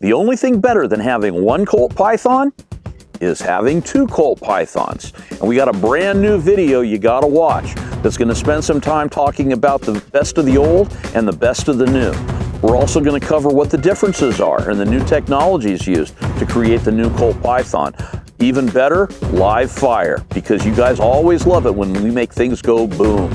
The only thing better than having one Colt Python is having two Colt Pythons. And we got a brand new video you gotta watch that's gonna spend some time talking about the best of the old and the best of the new. We're also gonna cover what the differences are and the new technologies used to create the new Colt Python. Even better, live fire, because you guys always love it when we make things go boom.